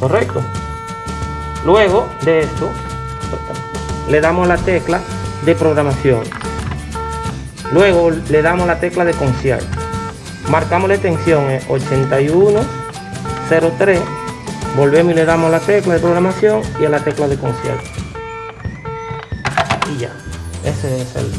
correcto. Luego de esto le damos la tecla de programación. Luego le damos la tecla de concierto marcamos la extensión en 8103 volvemos y le damos la tecla de programación y a la tecla de concierto y ya. Ese es el